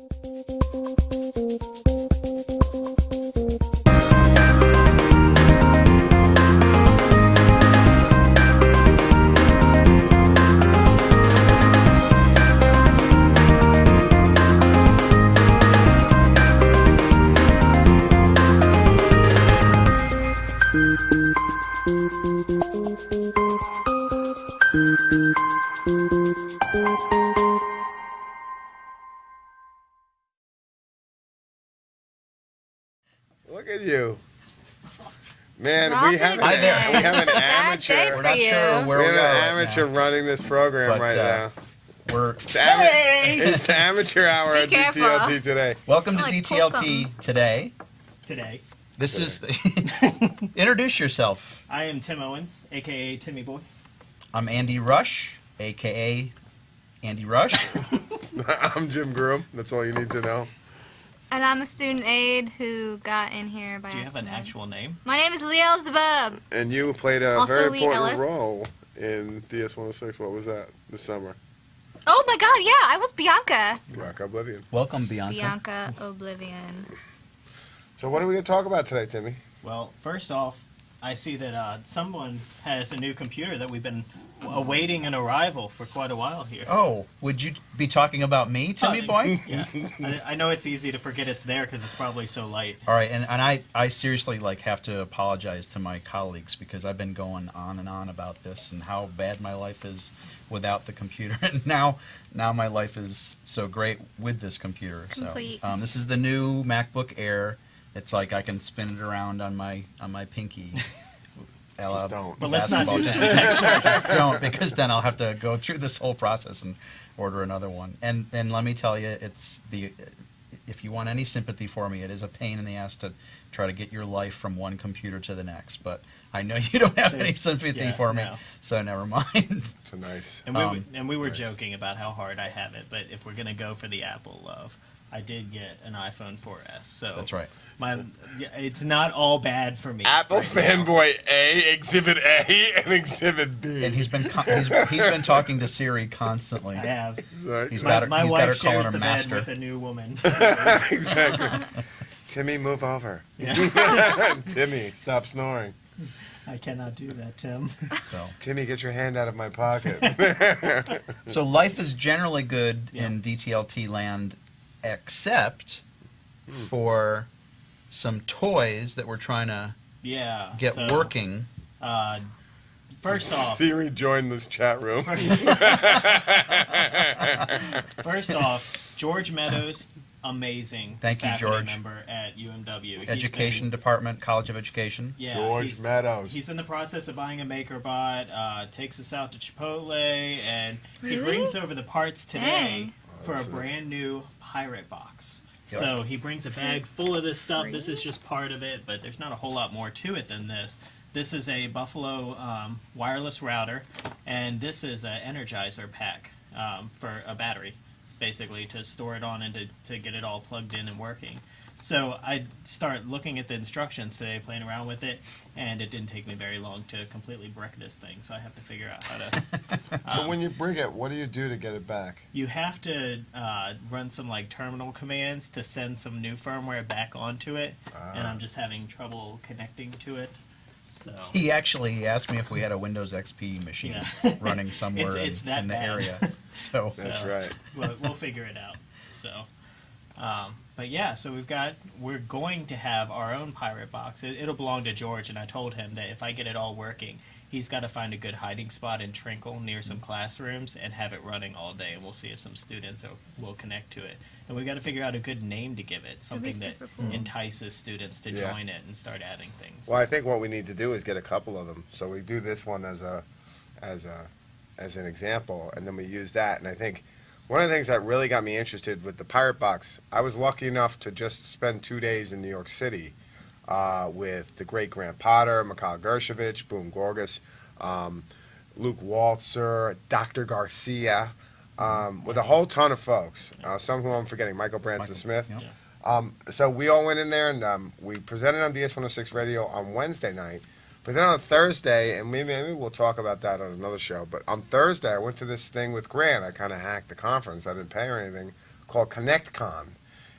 Música Look at you. Man, Drop we have, an, we have an amateur. We're not sure where We we, have are an amateur now. running this program But, right uh, now. We're It's, ama- Hey! it's amateur hour Be at careful. DTLT today. welcome to Like, DTLT today. Today, This is introduce yourself. I am Tim Owens, aka Timmy Boy. I'm Andy Rush, aka Andy Rush. I'm Jim Groom. That's all you need to know. And I'm a student aide who got in here by Do you have an actual name? My name is Leo Zabub. And you played a Also very Lee important Ellis. role in DS106. What was that this summer? Oh my god, yeah, I was Bianca. Rock Oblivion. Welcome, Bianca. Bianca Oblivion. So what are we going to talk about today, Timmy? Well, first off, I see that uh, someone has a new computer that we've been awaiting an arrival for quite a while here. Oh, would you be talking about me, Timmy Uh, boy? Yeah, I, I know it's easy to forget it's there because it's probably so light. All right, and, and I, I seriously like have to apologize to my colleagues because I've been going on and on about this and how bad my life is without the computer, and now now my life is so great with this computer. Complete. So um, this is the new MacBook Air. It's like I can spin it around on my on my pinky. Just don't. But let's not basketball. do just, that. just don't because then I'll have to go through this whole process and order another one. And and let me tell you, it's the if you want any sympathy for me, it is a pain in the ass to try to get your life from one computer to the next. But I know you don't have any sympathy yeah, for me, no. so never mind. So nice. And we, Um, and we were nice. joking about how hard I have it, but if we're gonna go for the Apple love, I did get an iPhone 4S. So That's right. My, it's not all bad for me. Apple right now. fanboy A, Exhibit A, and Exhibit B. And he's been con- he's, he's been talking to Siri constantly. I have. He's My, got her, my he's got her wife calling shares her the master. bed with a new woman. exactly. Timmy, move over. Yeah. Timmy, stop snoring. I cannot do that, Tim. So Timmy, get your hand out of my pocket. so life is generally good Yeah. in DTLT land, except for some toys that we're trying to Yeah. get so, working. Uh, first off, Siri joined this chat room. first off, George Meadows, amazing. Thank you, George. Member at UMW. Education been- Department, College of Education. yeah, George he's- Meadows. He's in the process of buying a MakerBot. Uh, takes us out to Chipotle, and he brings over the parts today Dang. for a that's nice. brand new pirate box. Yep. So he brings a bag full of this stuff. Free? This is just part of it, but there's not a whole lot more to it than this. This is a Buffalo um, wireless router, and this is an Energizer pack um, for a battery, basically to store it on and to, to get it all plugged in and working. So I start looking at the instructions today, playing around with it, and it didn't take me very long to completely brick this thing. So I have to figure out how to. so um, when you bring it, what do you do to get it back? you have to uh, run some like terminal commands to send some new firmware back onto it, and Ah. I'm just having trouble connecting to it. So He actually asked me if we had a Windows XP machine Yeah. running somewhere It's- it's in, that in the bad. area. So That's So- right. we'll, we'll figure it out. So, um, but yeah, so we've got we're going to have our own pirate box. It, it'll belong to George, and I told him that if I get it all working, he's got to find a good hiding spot in Trinkle near some classrooms and have it running all day, and we'll see if some students will, will connect to it. And we've got to figure out a good name to give it, something that cool. entices students to Yeah. join it and start adding things. Well, I think what we need to do is get a couple of them. So we do this one as a, as a, as an example, and then we use that. And I think one of the things that really got me interested with the Pirate Box, I was lucky enough to just spend two days in New York City uh, with the great Grant Potter, Mikhail Gershovich, Boone Gorges, um, Luke Waltzer, Dr. Garcia, um, with a whole ton of folks. Uh, some who I'm forgetting, Michael Branson Michael, Smith. yep. Um, so we all went in there and um, we presented on DS106 Radio on Wednesday night. But then on Thursday, and maybe, maybe we'll talk about that on another show. But on Thursday, I went to this thing with Grant. I kind of hacked the conference. I didn't pay or anything. called ConnectCon.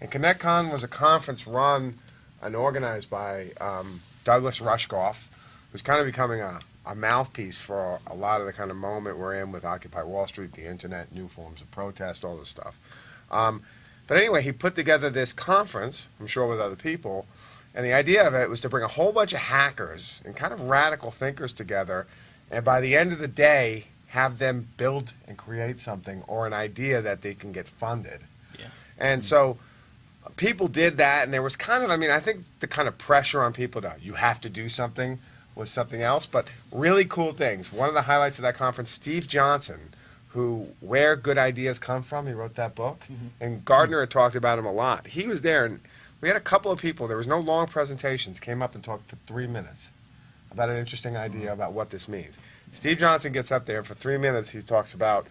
And ConnectCon was a conference run and organized by um, Douglas Rushkoff, who's kind of becoming a, a mouthpiece for a lot of the kind of moment we're in with Occupy Wall Street, the internet, new forms of protest, all this stuff. Um, but anyway, he put together this conference, I'm sure with other people, and the idea of it was to bring a whole bunch of hackers and kind of radical thinkers together, and by the end of the day, have them build and create something or an idea that they can get funded. Yeah. And so people did that, and there was kind of, I mean, I think the kind of pressure on people to, you have to do something was something else, but really cool things. One of the highlights of that conference, Steve Johnson, who Where Good Ideas Come From, he wrote that book, mm-hmm. and Gardner had talked about him a lot. He was there, and we had a couple of people, there was no long presentations, came up and talked for three minutes about an interesting idea about what this means. Steve Johnson gets up there, and for three minutes he talks about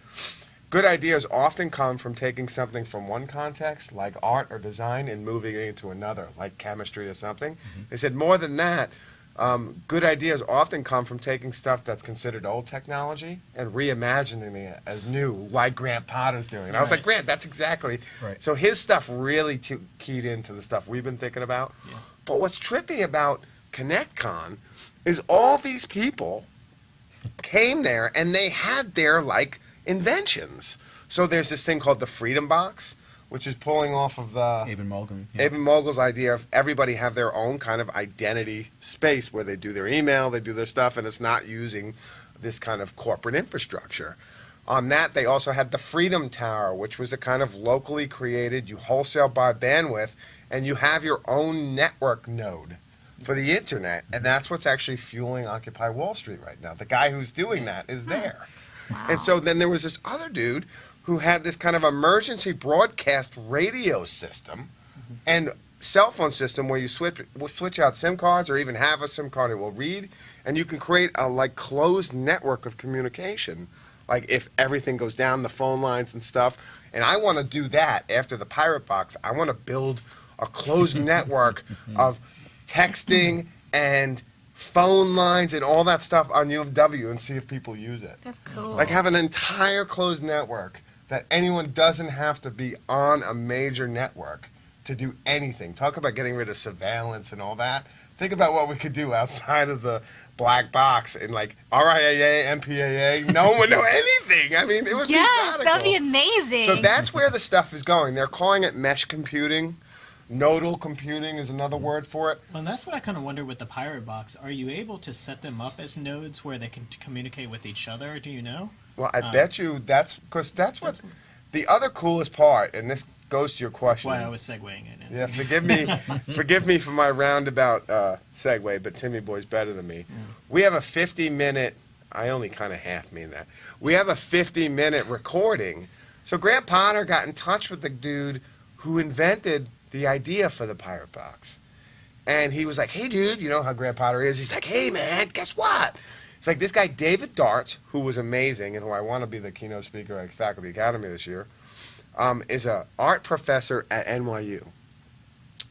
good ideas often come from taking something from one context, like art or design, and moving it into another, like chemistry or something. Mm-hmm. They said more than that, um, good ideas often come from taking stuff that's considered old technology and reimagining it as new, like Grant Potter's doing. And I was like, Grant, that's exactly. Right. So his stuff really t- keyed into the stuff we've been thinking about. Yeah. But what's trippy about ConnectCon is all these people came there and they had their like inventions. So there's this thing called the Freedom Box, which is pulling off of the Eben Moglen. yeah. Eben Moglen's idea of everybody have their own kind of identity space where they do their email, they do their stuff, and it's not using this kind of corporate infrastructure. On that, they also had the Freedom Tower, which was a kind of locally created, you wholesale buy bandwidth, and you have your own network node for the internet, and that's what's actually fueling Occupy Wall Street right now. The guy who's doing that is there. Wow. And so then there was this other dude who had this kind of emergency broadcast radio system and cell phone system where you switch will switch out SIM cards or even have a SIM card it will read. And you can create a like closed network of communication like if everything goes down the phone lines and stuff. And I want to do that after the pirate box. I want to build a closed network of texting and phone lines and all that stuff on UMW and see if people use it. That's cool. like have an entire closed network that anyone doesn't have to be on a major network to do anything. Talk about getting rid of surveillance and all that. Think about what we could do outside of the black box and like RIAA, MPAA. No one would know anything. I mean, it would yes, be that'd be amazing. So that's where the stuff is going. They're calling it mesh computing. Nodal computing is another word for it. Well, and that's what I kind of wonder with the Pirate Box. Are you able to set them up as nodes where they can communicate with each other? Do you know? Well, I Uh, bet you that's because that's what the other coolest part, and this goes to your question. why I was segueing it. in. Yeah, forgive me, forgive me for my roundabout uh, segue, but Timmy Boy's better than me. We have a 50 minute. I only kind of half mean that. We have a 50 minute recording. So Grant Potter got in touch with the dude who invented the idea for the pirate box, and he was like, "Hey, dude, you know how Grant Potter is? He's like, hey, man, guess what?" It's like this guy David Darts, who was amazing and who I want to be the keynote speaker at Faculty Academy this year, um, is an art professor at NYU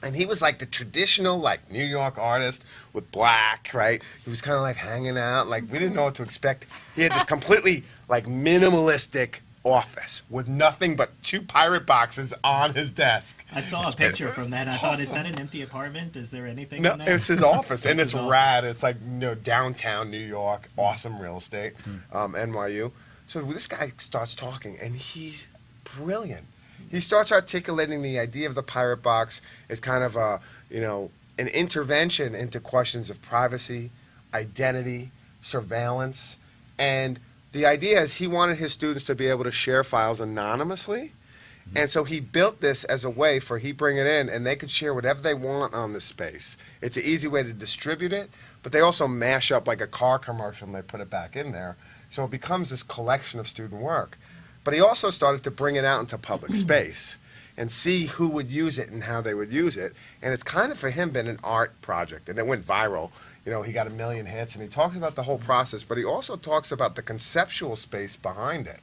and he was like the traditional like New York artist with black, right? He was kind of like hanging out, like we didn't know what to expect. He had this completely like minimalistic office with nothing but two pirate boxes on his desk. I saw a picture from that. I thought, is that an empty apartment? Is there anything No, in there? it's his office, and It's it's office. rad. It's like you know downtown New York, awesome real estate, um, NYU. So this guy starts talking, and he's brilliant. He starts articulating the idea of the pirate box as kind of a you know an intervention into questions of privacy, identity, surveillance, and the idea is he wanted his students to be able to share files anonymously. Mm-hmm. And so he built this as a way for he bring it in and they could share whatever they want on the space. It's an easy way to distribute it, but they also mash up like a car commercial and they put it back in there. So it becomes this collection of student work. But he also started to bring it out into public space and see who would use it and how they would use it. And it's kind of for him been an art project and it went viral. You know, he got a million hits and he talks about the whole process, but he also talks about the conceptual space behind it.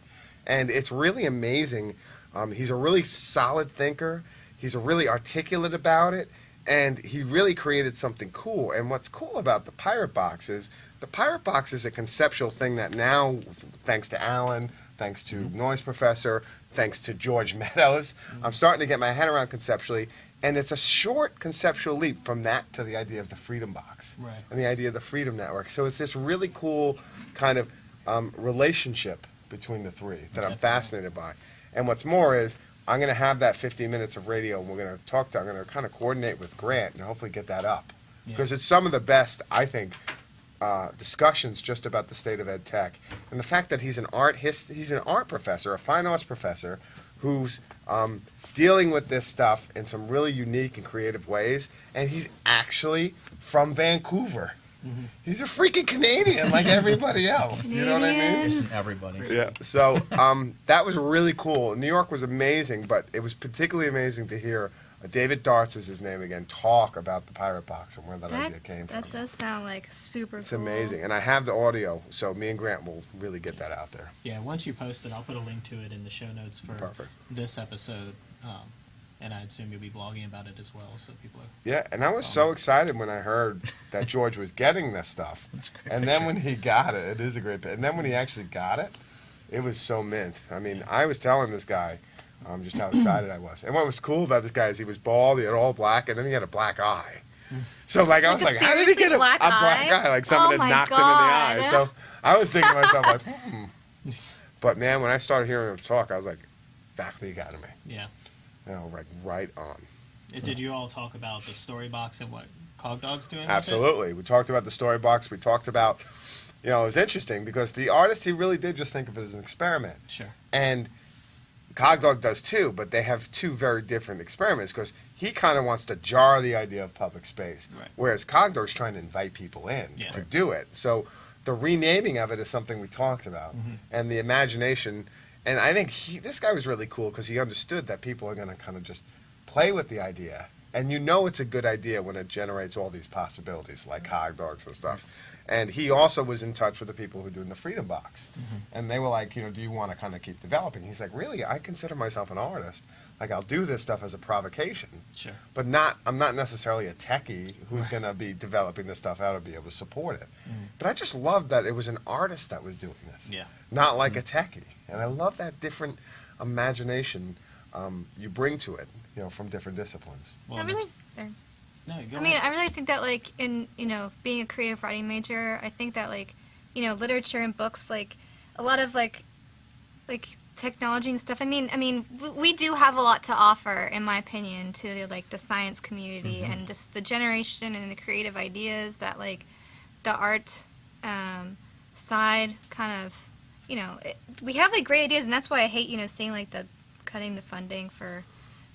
And it's really amazing. Um, he's a really solid thinker. He's really articulate about it, and he really created something cool. And what's cool about the Pirate Box is the Pirate Box is a conceptual thing that now, thanks to Alan, thanks to Noise Professor, thanks to George Meadows. I'm starting to get my head around conceptually, and it's a short conceptual leap from that to the idea of the Freedom Box Right. and the idea of the Freedom Network. So it's this really cool kind of um, relationship between the three that I'm fascinated by. And what's more is I'm going to have that 15 minutes of radio, and we're going to talk to. I'm going to kind of coordinate with Grant and hopefully get that up Yeah. because it's some of the best I think uh, discussions just about the state of ed tech and the fact that he's an art his, he's an art professor, a fine arts professor, who's um, dealing with this stuff in some really unique and creative ways, and he's actually from Vancouver. He's a freaking Canadian like everybody else. You know what I mean? Canadians. Isn't everybody? Yeah. So um, that was really cool. New York was amazing, but it was particularly amazing to hear uh, David Darts is his name again talk about the pirate box and where that, That, idea came from. that does sound like super It's cool. amazing, and I have the audio, so me and Grant will really get that out there. Yeah, once you post it, I'll put a link to it in the show notes for Perfect. this episode. Um, and I assume you'll be blogging about it as well, so people are. Yeah, and I was so excited when I heard that George was getting this stuff, That's great and then picture. when he got it, it is a great. pi- And then when he actually got it, it was so mint. I mean, I was telling this guy um, just how excited I was, and what was cool about this guy is he was bald, he had all black, and then he had a black eye. So like I was Like like, how did he get a black a black eye? eye? Like someone Oh had my knocked him in the eye. So I was thinking to myself like, hmm. But man, when I started hearing him talk, I was like, faculty academy, Yeah. you know, like right on. Uh, Did you all talk about the story box and what Cog Dog's doing? Absolutely. We talked about the story box. We talked about, you know, it was interesting because the artist, he really did just think of it as an experiment. Sure. And Cogdog does too, but they have two very different experiments because he kind of wants to jar the idea of public space, Right. whereas Cogdog's trying to invite people in Yeah. to do it. So the renaming of it is something we talked about, Mhm. and the imagination. And I think he, this guy was really cool because he understood that people are going to kind of just play with the idea, and you know it's a good idea when it generates all these possibilities like hog dogs and stuff. And he also was in touch with the people who are doing the Freedom Box, mm-hmm. and they were like, you know, do you want to kind of keep developing? He's like, really, I consider myself an artist. Like I'll do this stuff as a provocation, Sure. but not. I'm not necessarily a techie who's going to be developing this stuff out to be able to support it. Mm-hmm. But I just loved that it was an artist that was doing this Yeah. not like mm-hmm. a techie. And I love that different imagination um, you bring to it, you know, from different disciplines. Well, I really, sorry. No, go I mean, ahead. I really think that like in you know being a creative writing major, I think that like you know literature and books like a lot of like like technology and stuff. I mean, I mean we, we do have a lot to offer, in my opinion, to like the science community and just the generation and the creative ideas that like the art um, side kind of you know it, we have like great ideas, and that's why I hate you know seeing like the cutting the funding for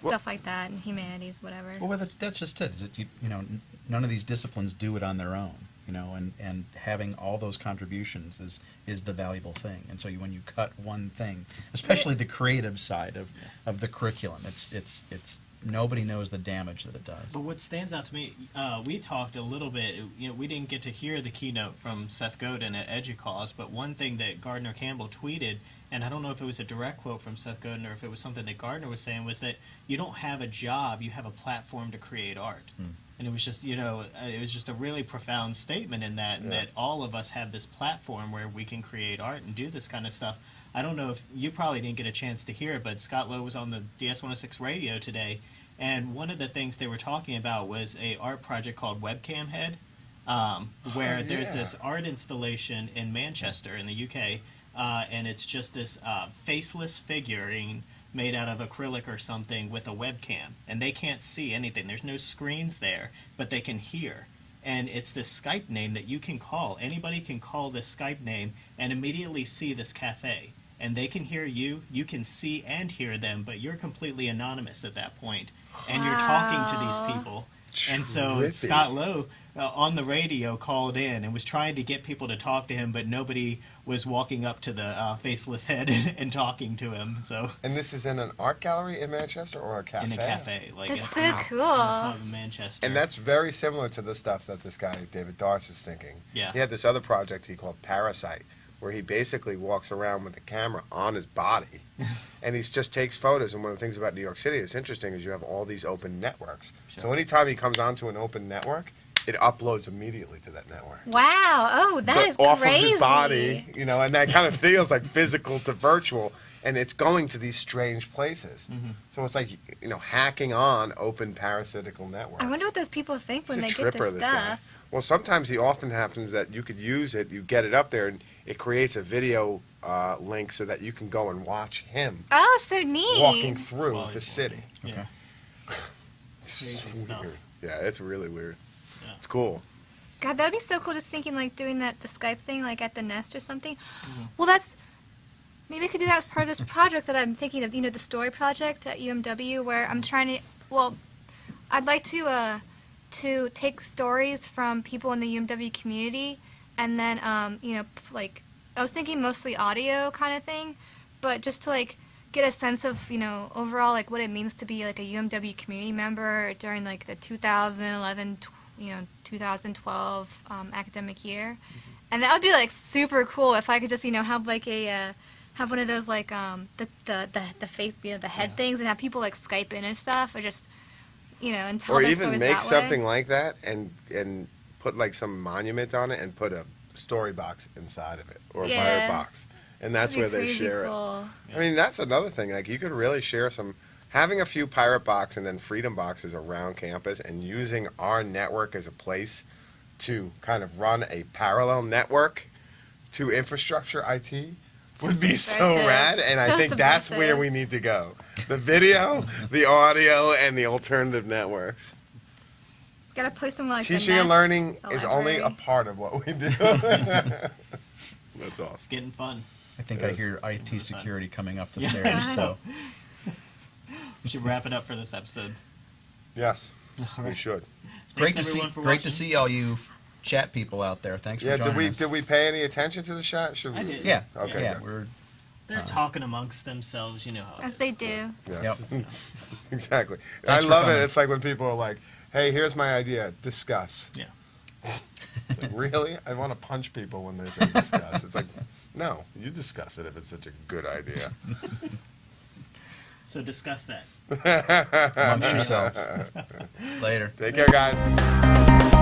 stuff like that and humanities, whatever. Well, that, that's just it. Is it you, you know, none of these disciplines do it on their own. You know, and, and having all those contributions is is the valuable thing. And so you, when you cut one thing, especially the creative side of, of the curriculum, it's it's it's nobody knows the damage that it does. But what stands out to me, uh, we talked a little bit. You know, we didn't get to hear the keynote from Seth Godin at EDUCAUSE, but one thing that Gardner Campbell tweeted, and I don't know if it was a direct quote from Seth Godin or if it was something that Gardner was saying, was that you don't have a job, you have a platform to create art. Hmm. And it was just, you know, uh, it was just a really profound statement in that, Yeah. that all of us have this platform where we can create art and do this kind of stuff. I don't know if you probably didn't get a chance to hear it, but Scott Lowe was on the DS 106 radio today, and one of the things they were talking about was a art project called Webcam Head, um, where Oh, there's this art installation in Manchester in the UK, uh, and it's just this uh, faceless figurine made out of acrylic or something with a webcam, and they can't see anything. There's no screens there, but they can hear. And it's this Skype name that you can call. Anybody can call this Skype name and immediately see this cafe. And they can hear you, you can see and hear them, but you're completely anonymous at that point. And you're talking to these people. And so Scott Lowe uh, on the radio called in and was trying to get people to talk to him, but nobody was walking up to the uh, faceless head and, talking to him. So And this is in an art gallery in Manchester or a cafe? in a cafe, like That's in, so in cool. the in Manchester. And that's very similar to the stuff that this guy, David Darts, is thinking. Yeah. He had this other project he called Parasite, where he basically walks around with the camera on his body and he just takes photos. And one of the things about New York City that's interesting is you have all these open networks. So anytime he comes onto an open network, it uploads immediately to that network. Wow. Oh, that so is off crazy. of his body, you know, and that kind of feels like physical to virtual, and it's going to these strange places. Mm-hmm. So it's like you know, hacking on open parasitical networks. I wonder what those people think when He's a they get tripper, this guy. stuff. Well, sometimes it often happens that you could use it, you get it up there, and it creates a video uh, link so that you can go and watch him Oh, so neat. walking through While the he's city. walking. Yeah. It's Crazy stuff. weird. Yeah, it's really weird. Yeah. It's cool. God, that would be so cool. Just thinking like doing that the Skype thing like at the Nest or something. Mm-hmm. Well, that's maybe I could do that as part of this project that I'm thinking of. You know, the story project at UMW, where I'm trying to. Well, I'd like to uh, to take stories from people in the UMW community, and then um, you know, like I was thinking mostly audio kind of thing, but just to like get a sense of you know overall like what it means to be like a UMW community member during like the 2011 tw- you know 2012 um, academic year, and that would be like super cool if I could just you know have like a uh, have one of those like um the the the, the face you know the head Yeah. things and have people like Skype in and stuff or just you know and tell or even make something like that and and put like some monument on it and put a story box inside of it or a Yeah. pirate box and that's where they share cool. it i mean that's another thing. Like you could really share some having a few pirate box and then freedom boxes around campus and using our network as a place to kind of run a parallel network to infrastructure it would So be so rad. And i So think that's where we need to go. The video the audio and the alternative networks Gotta play some like Teaching and learning the is only a part of what we do. That's It's getting fun. I think It I is. hear IT security coming up the Yeah. stairs. So We should wrap it up for this episode. Yes, All we right. should. great to see, everyone, for great to see all you chat people out there. Thanks for Yeah, joining did we us. did we pay any attention to the shot? Should we? I did. Yeah. Okay, Yeah, good. we're They're Uh, talking amongst themselves, you know how it as is. they do. Yes. exactly. Thanks I love coming. it. It's like when people are like, "Hey, here's my idea. Discuss." Yeah. Like, really? I want to punch people when they say discuss. It's like, no, you discuss it if it's such a good idea. So discuss that. amongst yourselves. Later. Take care, guys.